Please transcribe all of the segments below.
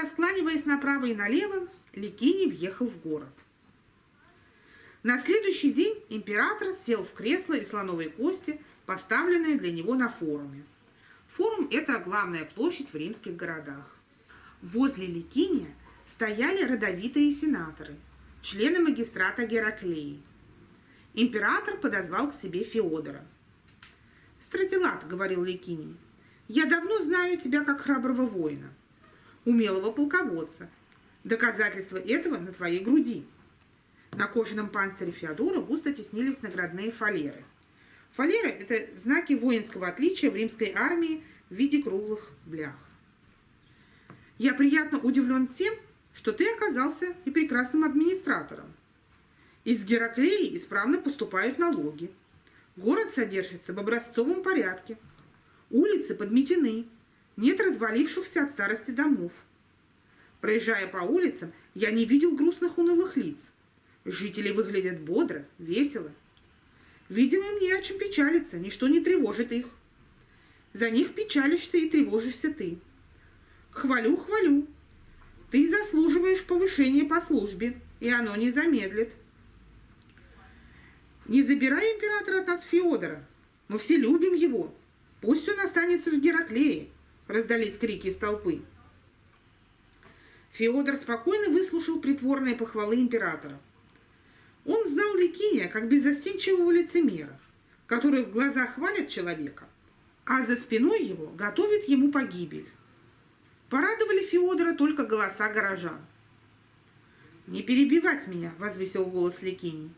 раскланиваясь направо и налево, Ликини въехал в город. На следующий день император сел в кресло из слоновой кости, поставленное для него на форуме. Форум – это главная площадь в римских городах. Возле Ликиния стояли родовитые сенаторы, члены магистрата Гераклеи. Император подозвал к себе Феодора. «Стратилат», — говорил Ликиний, — «я давно знаю тебя как храброго воина, умелого полководца. Доказательство этого на твоей груди». На кожаном панцире Феодора густо теснились наградные фалеры. Фалеры – это знаки воинского отличия в римской армии в виде круглых блях. Я приятно удивлен тем, что ты оказался и прекрасным администратором. Из Гераклеи исправно поступают налоги. Город содержится в образцовом порядке. Улицы подметены. Нет развалившихся от старости домов. Проезжая по улицам, я не видел грустных унылых лиц. Жители выглядят бодро, весело. Видимо, мне о чем печалиться, ничто не тревожит их. За них печалишься и тревожишься ты. Хвалю, хвалю. Ты заслуживаешь повышения по службе, и оно не замедлит. Не забирай императора от нас Феодора. Мы все любим его. Пусть он останется в Гераклее, раздались крики из толпы. Феодор спокойно выслушал притворные похвалы императора. Он знал Ликиния как беззастенчивого лицемера, который в глазах хвалит человека, а за спиной его готовит ему погибель. Порадовали Феодора только голоса горожан. «Не перебивать меня!» – возвысил голос Ликиний.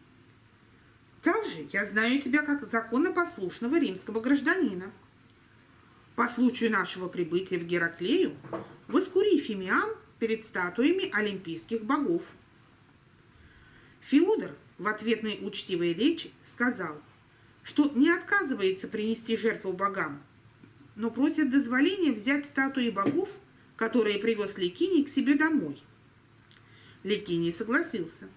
«Также я знаю тебя как законопослушного римского гражданина. По случаю нашего прибытия в Гераклею воскури Фимиан перед статуями олимпийских богов». Феодор в ответной учтивой речи сказал, что не отказывается принести жертву богам, но просит дозволения взять статуи богов, которые привез Ликиний к себе домой. Ликиний согласился.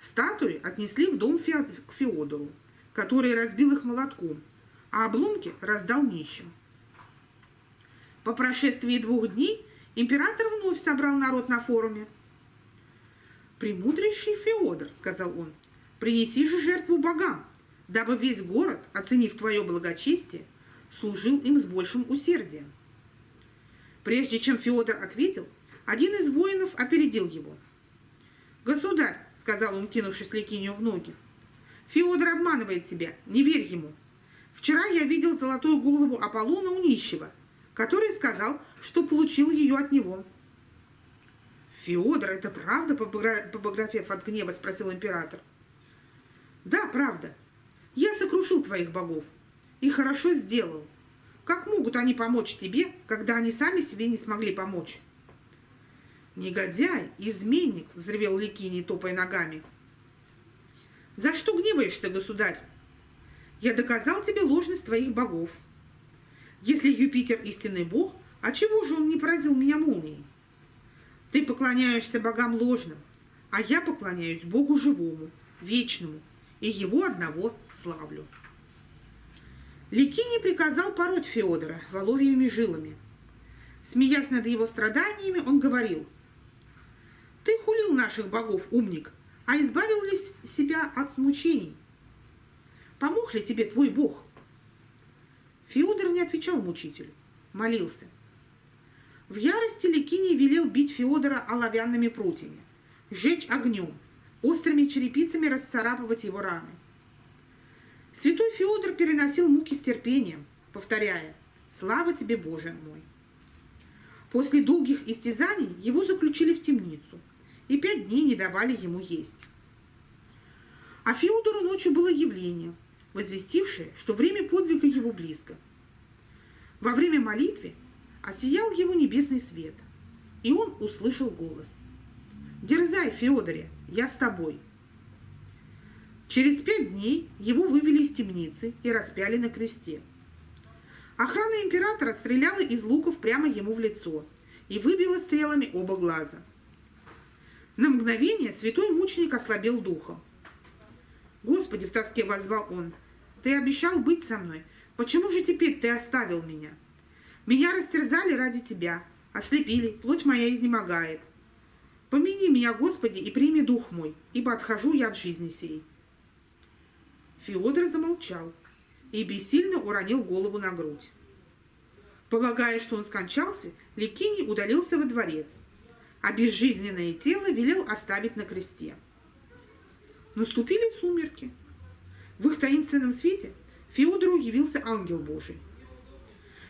Статуи отнесли в дом к Феодору, который разбил их молотком, а обломки раздал нищим. По прошествии двух дней император вновь собрал народ на форуме «Премудрейший Феодор», — сказал он, — «принеси же жертву богам, дабы весь город, оценив твое благочестие, служил им с большим усердием». Прежде чем Феодор ответил, один из воинов опередил его. «Государь», — сказал он, кинувшись Ликинию в ноги, — «Феодор обманывает тебя, не верь ему. Вчера я видел золотую голову Аполлона у нищего, который сказал, что получил ее от него». «Феодор, это правда?» – побагровев от гнева, спросил император. «Да, правда. Я сокрушил твоих богов. И хорошо сделал. Как могут они помочь тебе, когда они сами себе не смогли помочь?» «Негодяй, изменник!» – взревел Ликиний, топая ногами. «За что гневаешься, государь? Я доказал тебе ложность твоих богов. Если Юпитер истинный бог, а чего же он не поразил меня молнией?» Ты поклоняешься богам ложным, а я поклоняюсь Богу живому, вечному, и его одного славлю. Ликини приказал пороть Феодора воловьими жилами. Смеясь над его страданиями, он говорил, «Ты хулил наших богов, умник, а избавил ли себя от смучений? Помог ли тебе твой бог?» Не отвечал мучителю, молился – в ярости Ликиний велел бить Феодора оловянными прутьями, сжечь огнем, острыми черепицами расцарапывать его раны. Святой Феодор переносил муки с терпением, повторяя «Слава тебе, Боже мой!». После долгих истязаний его заключили в темницу и пять дней не давали ему есть. А Феодору ночью было явление, возвестившее, что время подвига его близко. Во время молитвы осиял его небесный свет, и он услышал голос. «Дерзай, Феодоре, я с тобой». Через пять дней его вывели из темницы и распяли на кресте. Охрана императора стреляла из луков прямо ему в лицо и выбила стрелами оба глаза. На мгновение святой мученик ослабел духом. «Господи!» — в тоске возвал он. «Ты обещал быть со мной. Почему же теперь ты оставил меня?» Меня растерзали ради тебя, ослепили, плоть моя изнемогает. Помяни меня, Господи, и прими дух мой, ибо отхожу я от жизни сей. Феодор замолчал и бессильно уронил голову на грудь. Полагая, что он скончался, Ликиний удалился во дворец, а безжизненное тело велел оставить на кресте. Наступили сумерки. В их таинственном свете Феодору явился ангел Божий.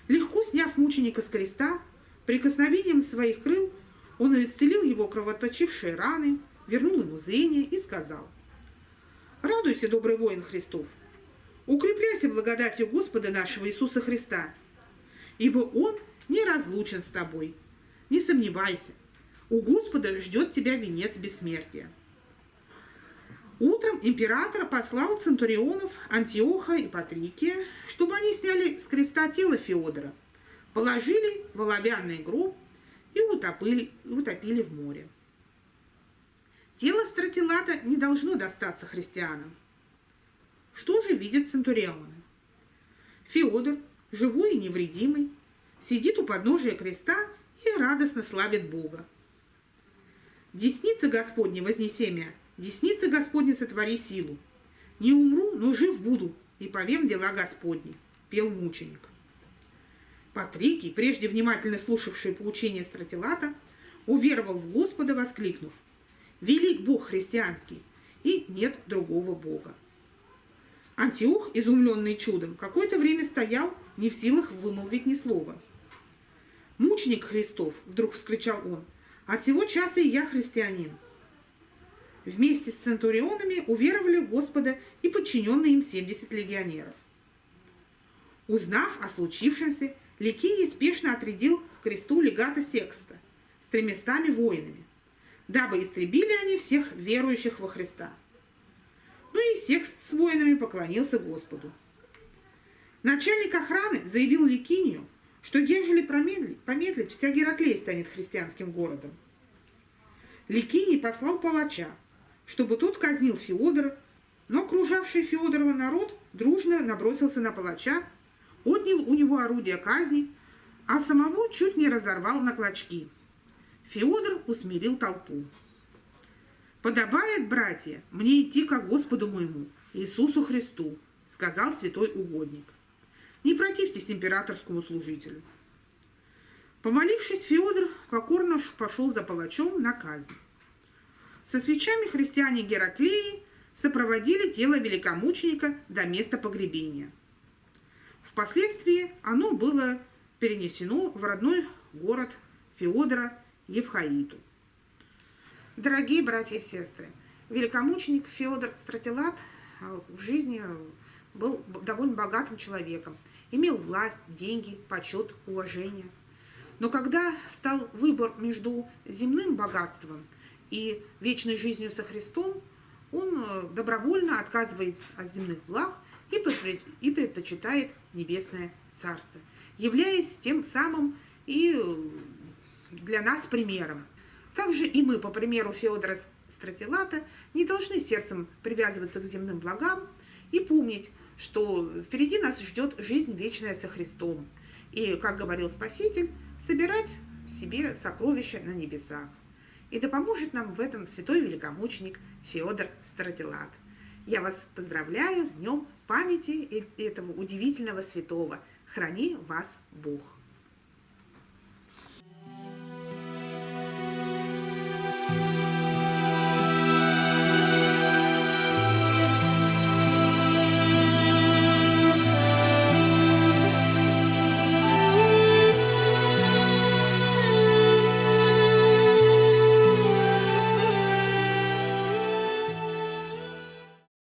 Легко сняв мученика с креста, прикосновением своих крыл он исцелил его кровоточившие раны, вернул ему зрение и сказал, «Радуйся, добрый воин Христов, укрепляйся благодатью Господа нашего Иисуса Христа, ибо Он не разлучен с тобой. Не сомневайся, у Господа ждет тебя венец бессмертия». Император послал центурионов Антиоха и Патрикия, чтобы они сняли с креста тело Феодора, положили в оловянный гроб и утопили, утопили в море. Тело Стратилата не должно достаться христианам. Что же видят центурионы? Феодор, живой и невредимый, сидит у подножия креста и радостно славит Бога. Десница Господня вознесемя Десница Господня сотвори силу. Не умру, но жив буду, и повем дела Господни, пел мученик. Патрикий, прежде внимательно слушавший поучение Стратилата, уверовал в Господа, воскликнув, «Велик Бог христианский, и нет другого Бога». Антиох, изумленный чудом, какое-то время стоял, не в силах вымолвить ни слова. «Мученик Христов!» — вдруг вскричал он. «От сего часа и я христианин вместе с центурионами уверовали в Господа и подчиненные им 70 легионеров. Узнав о случившемся, Ликий спешно отрядил к кресту легата Секста с тремястами воинами, дабы истребили они всех верующих во Христа. Ну и Секст с воинами поклонился Господу. Начальник охраны заявил Ликинию, что ежели помедлить, вся Гераклей станет христианским городом. Ликиний послал палача, чтобы тот казнил Феодора, но окружавший Феодорова народ дружно набросился на палача, отнял у него орудие казни, а самого чуть не разорвал на клочки. Феодор усмирил толпу. «Подобает, братья, мне идти ко Господу моему, Иисусу Христу», сказал святой угодник. «Не противьтесь императорскому служителю». Помолившись, Феодор покорно пошел за палачом на казнь. Со свечами христиане Гераклеи сопроводили тело великомученика до места погребения. Впоследствии оно было перенесено в родной город Феодора Евхаиту. Дорогие братья и сестры, великомученик Феодор Стратилат э, в жизни был довольно богатым человеком, имел власть, деньги, почет, уважение. Но когда встал выбор между земным богатством и вечной жизнью со Христом, он э, добровольно отказывается от земных благ и предпочитает небесное царство, являясь тем самым и э, для нас примером. Также и мы, по примеру Феодора Стратилата, не должны сердцем привязываться к земным благам и помнить, что впереди нас ждет жизнь вечная со Христом. И, как говорил Спаситель, собирать себе сокровища на небесах. И да поможет нам в этом святой великомученик Феодор Стратилат. Я вас поздравляю с днем памяти этого удивительного святого. Храни вас Бог!